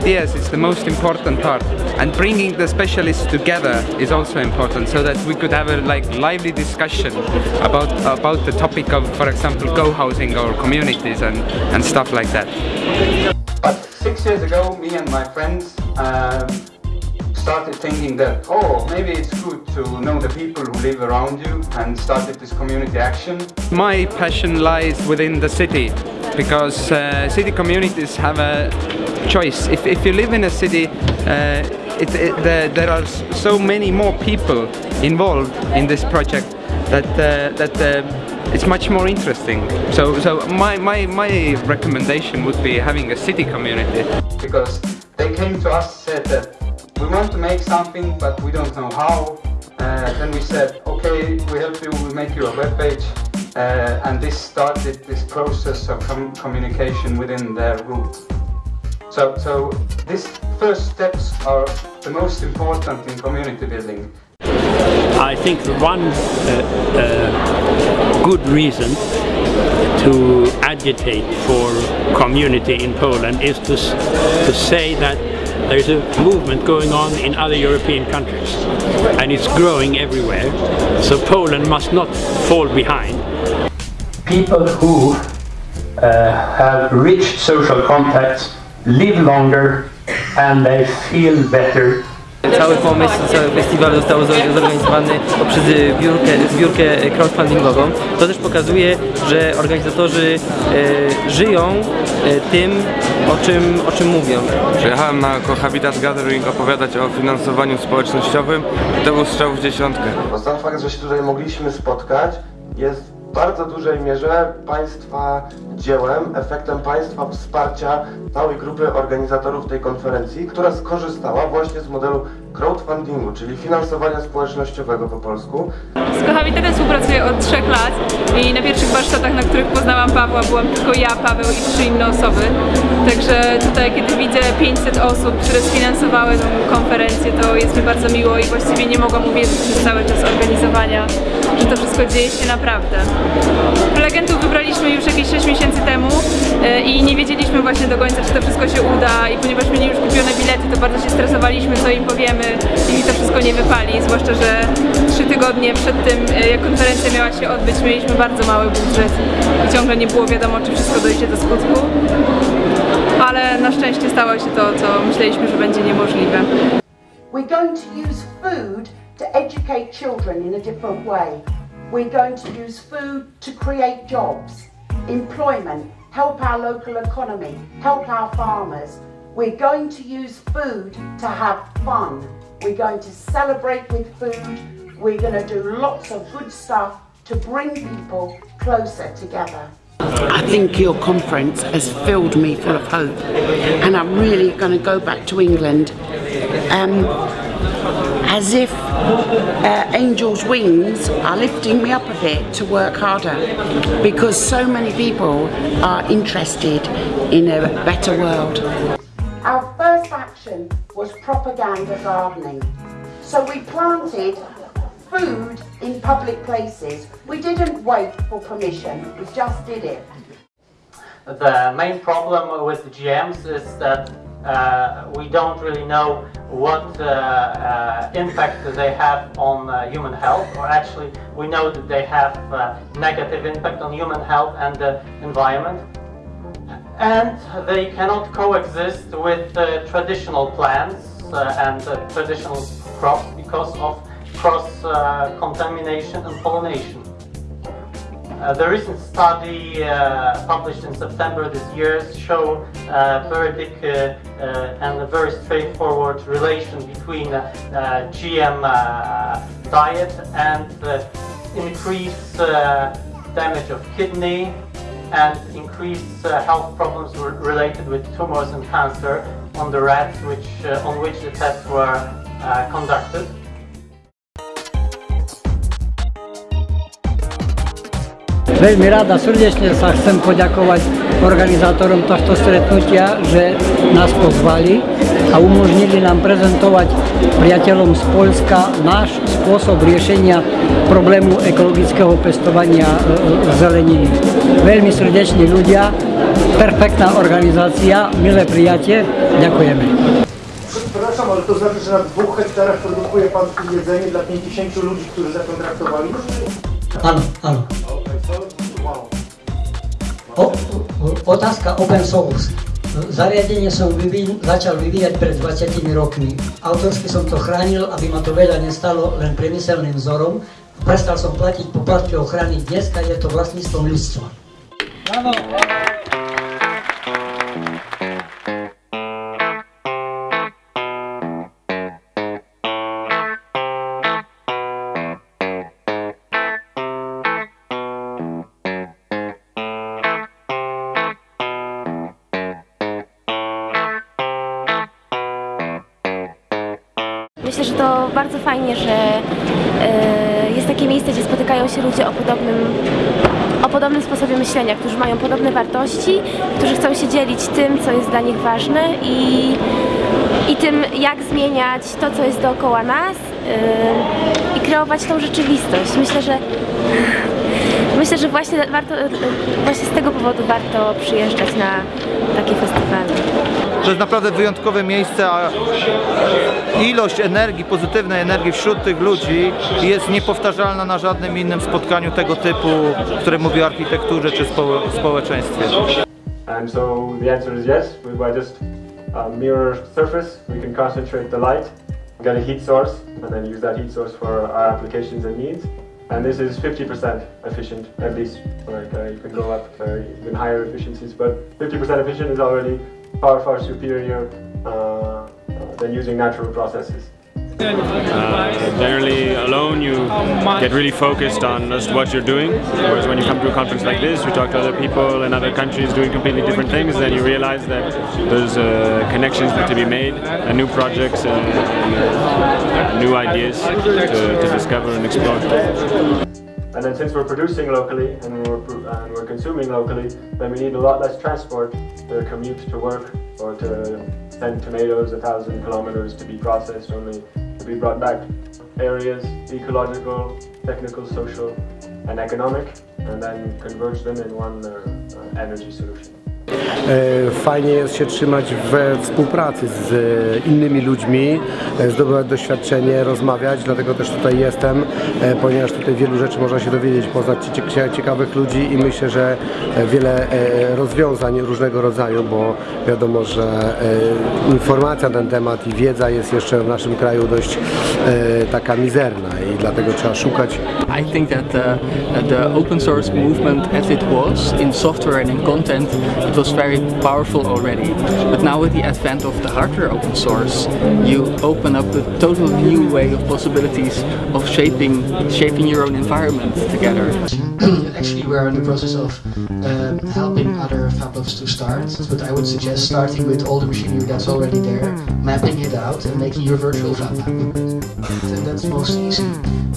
ideas is the most important part and bringing the specialists together is also important so that we could have a like lively discussion about about the topic of for example co-housing our communities and and stuff like that. But six years ago me and my friends um, started thinking that, oh, maybe it's good to know the people who live around you and started this community action. My passion lies within the city because uh, city communities have a choice. If, if you live in a city, uh, it, it, the, there are so many more people involved in this project that, uh, that uh, it's much more interesting. So, so my, my, my recommendation would be having a city community. Because they came to us said that we want to make something but we don't know how. Uh, then we said, okay, we help you, we make you a web page. Uh, and this started this process of com communication within their group. So, so these first steps are the most important in community building. I think one uh, uh, good reason to agitate for community in Poland is to, to say that there's a movement going on in other European countries and it's growing everywhere. So Poland must not fall behind. People who uh, have rich social contacts live longer and they feel better Cały pomysł cały festiwal został zorganizowany poprzez zbiórkę, zbiórkę crowdfundingową. To też pokazuje, że organizatorzy e, żyją e, tym, o czym, o czym mówią. Przyjechałem na Cohabitat Gathering opowiadać o finansowaniu społecznościowym i to był strzał w dziesiątkę. Bo sam fakt, że się tutaj mogliśmy spotkać jest bardzo dużej mierze Państwa dziełem, efektem Państwa wsparcia całej grupy organizatorów tej konferencji, która skorzystała właśnie z modelu crowdfundingu, czyli finansowania społecznościowego po polsku. Z Cohabitatem współpracuję od trzech lat i na pierwszych warsztatach, na których poznałam Pawła, byłam tylko ja, Paweł i trzy inne osoby. Także tutaj, kiedy widzę 500 osób, które sfinansowały tę konferencję, to jest mi bardzo miło i właściwie nie mogłam uwierzyć przez cały czas organizowania, że to wszystko dzieje się naprawdę. Prelegentów wybraliśmy już jakieś 6 miesięcy temu i nie wiedzieliśmy właśnie do końca, czy to wszystko się uda i ponieważ mieli już kupione bilety, to bardzo się stresowaliśmy, co im powiemy i to wszystko nie wypali, zwłaszcza, że trzy tygodnie przed tym, e, jak konferencja miała się odbyć, mieliśmy bardzo mały budżet i ciągle nie było wiadomo, czy wszystko dojdzie do skutku. Ale na szczęście stało się to, co myśleliśmy, że będzie niemożliwe. We're going to use food to educate children in a different way. We're going to use food to create jobs, employment, help our local economy, help our farmers. We're going to use food to have fun. We're going to celebrate with food. We're going to do lots of good stuff to bring people closer together. I think your conference has filled me full of hope and I'm really going to go back to England um, as if uh, angels' wings are lifting me up a bit to work harder because so many people are interested in a better world. Our first action was propaganda gardening. So we planted food in public places. We didn't wait for permission, we just did it. The main problem with the GMs is that uh, we don't really know what uh, uh, impact they have on uh, human health, or actually we know that they have uh, negative impact on human health and the environment. And they cannot coexist with traditional plants and traditional crops because of cross-contamination and pollination. Uh, the recent study uh, published in September this year show uh, very big uh, uh, and a very straightforward relation between GM diet and increased damage of kidney and increased health problems related with tumors and cancer on the rats which, on which the tests were conducted. Veľmi rada, srdečne sa chcem poďakovať organizátorom tohto stretnutia, že nás pozvali a umožnili nám prezentovať priateľom z Polska náš spôsob riešenia problému ekologického pestovania e, e, zeleniny. Veľmi srdeční ľudia perfektná organizácia, milé prijatie, ďakujeme. Przepraszam, ale to znaczy, że na dwóch hektarach produkuje Pan jedzenie dla 50 ludzi, którzy zakontraktowali? Áno, áno. O, otázka open source. Zariadenie som vyvíj, začal vyvíjať pred 20 rokmi. Autorsky som to chránil, aby ma to veľa nestalo len priemyselným vzorom. Prestal som platiť poplatky ochrany. Dneska je to vlastníctvom ľudstva. Bravo! Fajnie, że e, jest takie miejsce, gdzie spotykają się ludzie o podobnym, o podobnym sposobie myślenia, którzy mają podobne wartości, którzy chcą się dzielić tym, co jest dla nich ważne i, i tym, jak zmieniać to, co jest dookoła nas e, i kreować tą rzeczywistość. Myślę, że Myślę, że właśnie, warto, właśnie z tego powodu warto przyjeżdżać na takie festiwale. To jest naprawdę wyjątkowe miejsce, a ilość energii, pozytywnej energii wśród tych ludzi jest niepowtarzalna na żadnym innym spotkaniu tego typu, które mówi o architekturze czy spo społeczeństwie. And so the answer is yes, by just a mirror surface we can concentrate the light, get a heat source and then use that heat source for our applications and needs. And this is 50% efficient, at least. Like uh, you can go up to even higher efficiencies, but 50% efficient is already far, far superior uh, uh, than using natural processes. Uh, generally alone you get really focused on just what you're doing whereas when you come to a conference like this you talk to other people in other countries doing completely different things then you realize that there's uh, connections to be made and new projects and, and new ideas to, to discover and explore. And then since we're producing locally and we're, and we're consuming locally, then we need a lot less transport to commute to work or to send tomatoes a thousand kilometers to be processed only to be brought back. Areas, ecological, technical, social and economic and then converge them in one uh, uh, energy solution. Fajnie jest się trzymać we współpracy z innymi ludźmi, zdobywać doświadczenie, rozmawiać, dlatego też tutaj jestem, ponieważ tutaj wielu rzeczy można się dowiedzieć, poznać ciekawych ludzi i myślę, że wiele rozwiązań różnego rodzaju, bo wiadomo, że informacja na ten temat i wiedza jest jeszcze w naszym kraju dość taka mizerna i dlatego trzeba szukać. I think that the, the open source movement as it was in software and in content, it was very powerful already. But now with the advent of the hardware open source, you open up a total new way of possibilities of shaping shaping your own environment together. Actually, we're in the process of um, helping other fablabs to start, but I would suggest starting with all the machinery that's already there, mapping it out and making your virtual fab. And that's most easy,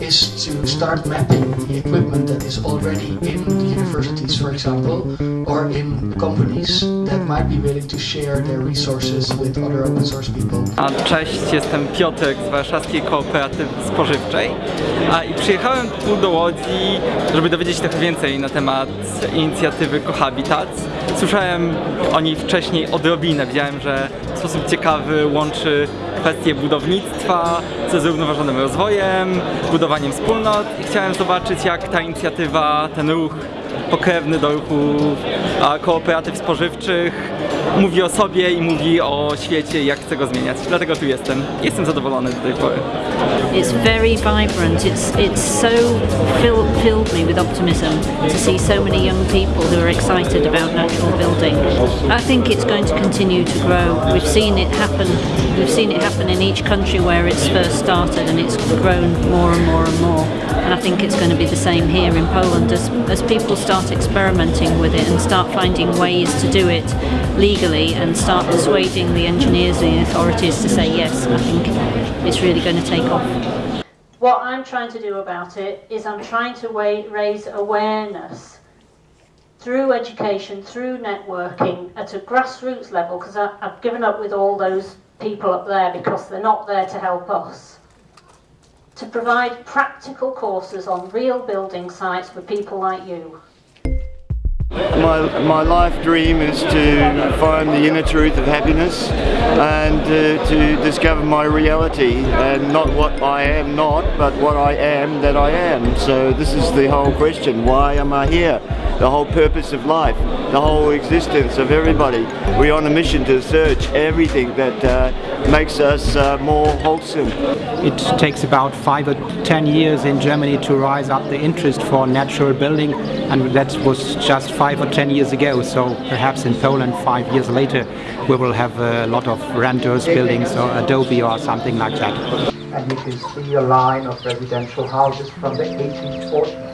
is to start mapping the equipment that is already in the universities, for example, or in companies that might be willing to share their resources with other open source people. A cześć, jestem Piotrek z Warszawskiej Kooperatywy Spożywczej A, i przyjechałem tu do Łodzi, żeby dowiedzieć się trochę więcej na temat inicjatywy Cohabitat. Słyszałem o niej wcześniej odrobinę, widziałem, że w sposób ciekawy łączy kwestie budownictwa ze zrównoważonym rozwojem, budowaniem wspólnot. I chciałem zobaczyć jak ta inicjatywa, ten ruch pokrewny do ruchu kooperatyw spożywczych mówi o sobie i mówi o świecie jak chce go zmieniać. Dlatego tu jestem. Jestem zadowolony do tej pory. It's very vibrant. It's it's so fill, filled me with optimism to see so many young people who are excited about natural building. I think it's going to continue to grow. We've seen it happen. We've seen it happen in each country where it's first started, and it's grown more and more and more. And I think it's going to be the same here in Poland as as people start experimenting with it and start finding ways to do it legally and start persuading the engineers and the authorities to say yes. I think it's really going to take off. What I'm trying to do about it is I'm trying to raise awareness through education, through networking at a grassroots level because I've given up with all those people up there because they're not there to help us. To provide practical courses on real building sites for people like you. My, my life dream is to find the inner truth of happiness and uh, to discover my reality and not what I am not, but what I am that I am. So this is the whole question. Why am I here? The whole purpose of life, the whole existence of everybody. We're on a mission to search everything that uh, makes us uh, more wholesome. It takes about five or ten years in Germany to rise up the interest for natural building and that was just five or ten years ago so perhaps in Poland five years later we will have a lot of renters buildings or Adobe or something like that. And you can see a line of residential houses from the 1840s,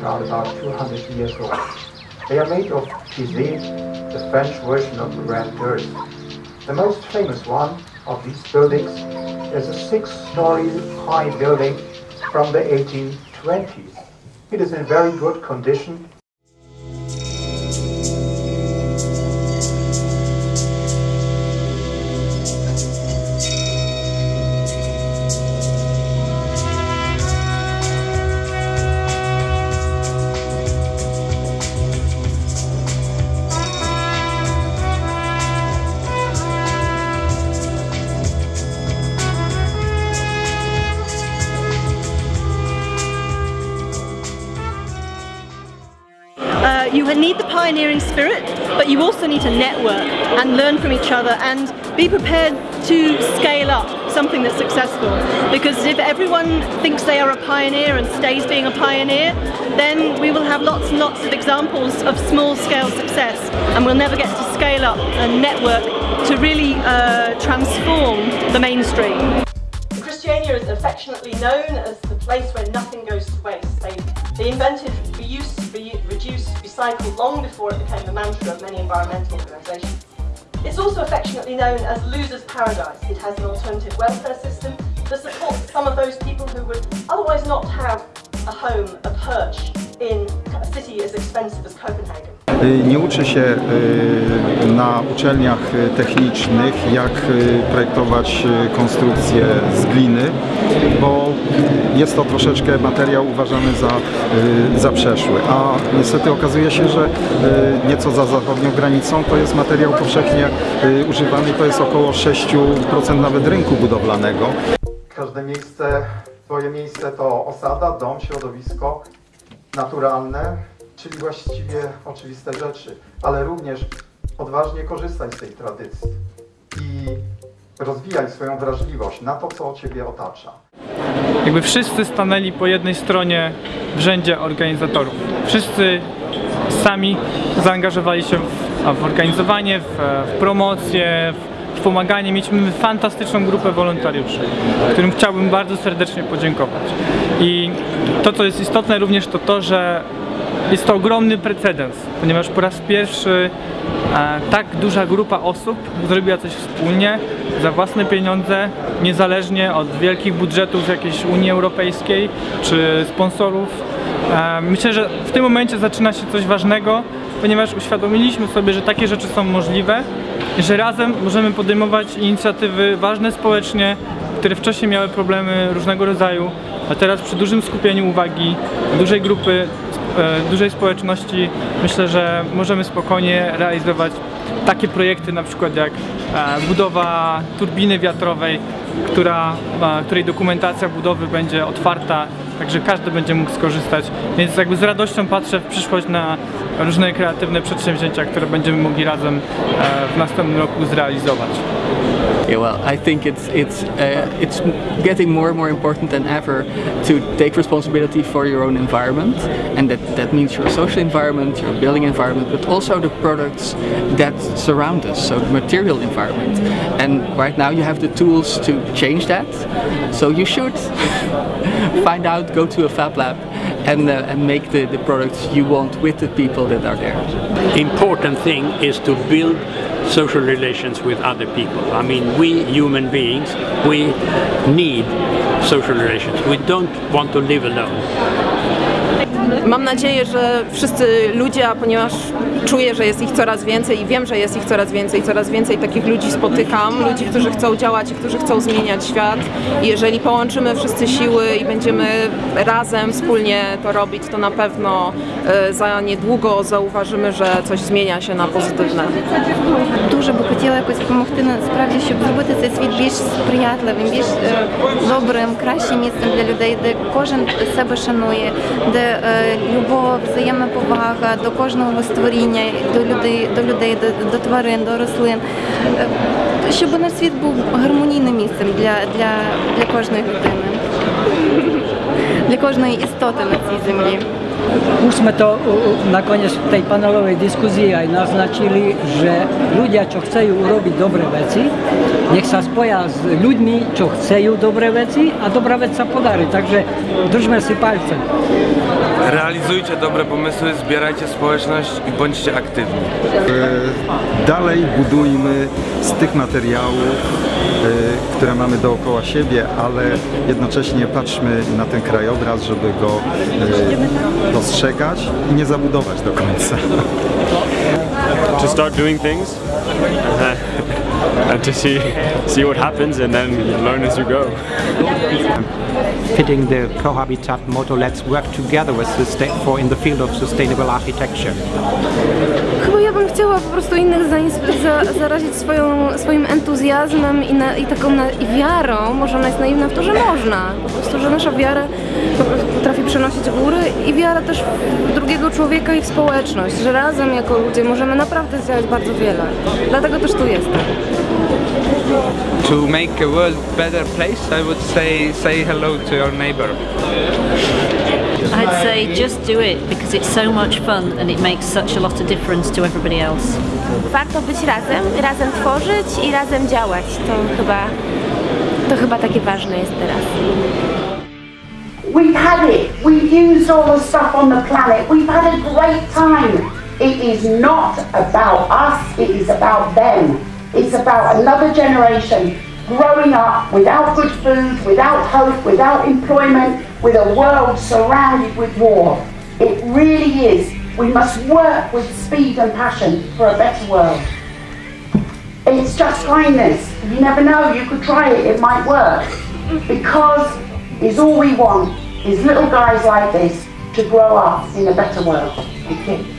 around about 200 years old. They are made of pisé, the French version of the grandeur. The most famous one of these buildings is a six-story high building from the 1820s. It is in very good condition. Network and learn from each other and be prepared to scale up something that's successful. Because if everyone thinks they are a pioneer and stays being a pioneer, then we will have lots and lots of examples of small scale success and we'll never get to scale up and network to really uh, transform the mainstream. Christiania is affectionately known as the place where nothing goes to waste. They, invented reuse, re reduce, recycle long before it became the mantra of many environmental organisations. It's also affectionately known as loser's paradise. It has an alternative welfare system that supports some of those people who would otherwise not have a home, a perch in a city as expensive as Copenhagen. Nie uczy się y, na uczelniach y, technicznych, jak y, projektować y, konstrukcje z gliny, bo jest to troszeczkę materiał uważany za, y, za przeszły. A niestety okazuje się, że y, nieco za zachodnią granicą to jest materiał powszechnie y, używany, to jest około 6% nawet rynku budowlanego. Każde miejsce, swoje miejsce to osada, dom, środowisko naturalne, czyli właściwie oczywiste rzeczy, ale również odważnie korzystaj z tej tradycji i rozwijaj swoją wrażliwość na to, co Ciebie otacza. Jakby wszyscy stanęli po jednej stronie w rzędzie organizatorów. Wszyscy sami zaangażowali się w, w organizowanie, w, w promocję, w pomaganie. Mieliśmy fantastyczną grupę wolontariuszy, którym chciałbym bardzo serdecznie podziękować. I to, co jest istotne również, to to, że jest to ogromny precedens, ponieważ po raz pierwszy e, tak duża grupa osób zrobiła coś wspólnie, za własne pieniądze, niezależnie od wielkich budżetów jakiejś Unii Europejskiej czy sponsorów. E, myślę, że w tym momencie zaczyna się coś ważnego, ponieważ uświadomiliśmy sobie, że takie rzeczy są możliwe i że razem możemy podejmować inicjatywy ważne społecznie, które wcześniej miały problemy różnego rodzaju, a teraz przy dużym skupieniu uwagi dużej grupy, dużej społeczności myślę, że możemy spokojnie realizować takie projekty na przykład jak e, budowa turbiny wiatrowej, która, e, której dokumentacja budowy będzie otwarta, także każdy będzie mógł skorzystać. Więc jakby z radością patrzę w przyszłość na różne kreatywne przedsięwzięcia, które będziemy mogli razem e, w następnym roku zrealizować. Yeah, well, I think it's it's uh, it's getting more and more important than ever to take responsibility for your own environment, and that that means your social environment, your building environment, but also the products that surround us, so the material environment. And right now you have the tools to change that, so you should find out, go to a fab lab, and uh, and make the the products you want with the people that are there. important thing is to build social relations with other people. I mean, we human beings, we need social relations. We don't want to live alone. Mam nadzieję, że wszyscy ludzie, ponieważ czuję, że jest ich coraz więcej i wiem, że jest ich coraz więcej. Coraz więcej takich ludzi spotykam, ludzi, którzy chcą działać i którzy chcą zmieniać świat. I jeżeli połączymy wszyscy siły i będziemy razem, wspólnie to robić, to na pewno e, za niedługo zauważymy, że coś zmienia się na pozytywne. Дуже би хотіла якось допомогти насправді, щоб зробити цей світ більш сприятливим, більш е, добрим, кращим місцем для людей, де кожен себе шанує, де е, любов, взаємна повага до кожного створіння, До людей, до людей, до, до тварин, до рослин. Е, щоб наш світ був гармонійним місцем для, для, для кожної людини, для кожної істоти на цій землі. Už sme to nakoniec v tej panelovej diskuzii aj naznačili, že ľudia, čo chcú urobiť dobré veci, nech sa spoja s ľuďmi, čo chcú dobré veci a dobrá vec sa podarí. Takže držme si palce. Realizujcie dobre pomysły, zbierajcie społeczność i bądźcie aktywni. E, Dalej budujmy z tych materiałów, które mamy dookoła siebie, ale jednocześnie patrzmy na ten krajobraz, żeby go e, dostrzegać i nie zabudować do końca. to start doing things uh, and to see see what happens and then learn as you go. Fitting the Cohabitat motto, let's work together with for in the field of sustainable architecture. Chyba ja bym chciała po prostu innych za, zarazić swoją, swoim entuzjazmem i, na, i taką na, i wiarą, może ona jest naiwna w to, że można. Po prostu, że nasza wiara przenosić góry i wiara też w drugiego człowieka i w społeczność, że razem jako ludzie możemy naprawdę zdziałać bardzo wiele. Dlatego też tu jestem. To make a world better place, I would say say hello to your neighbor. I'd say just do it because it's so much fun and it makes such a lot of difference to everybody else. Warto być razem, razem tworzyć i razem działać. To chyba, to chyba takie ważne jest teraz. We've had it. We've used all the stuff on the planet. We've had a great time. It is not about us, it is about them. It's about another generation growing up without good food, without hope, without employment, with a world surrounded with war. It really is. We must work with speed and passion for a better world. It's just kindness. You never know, you could try it, it might work. Because is all we want is little guys like this to grow up in a better world. Thank you.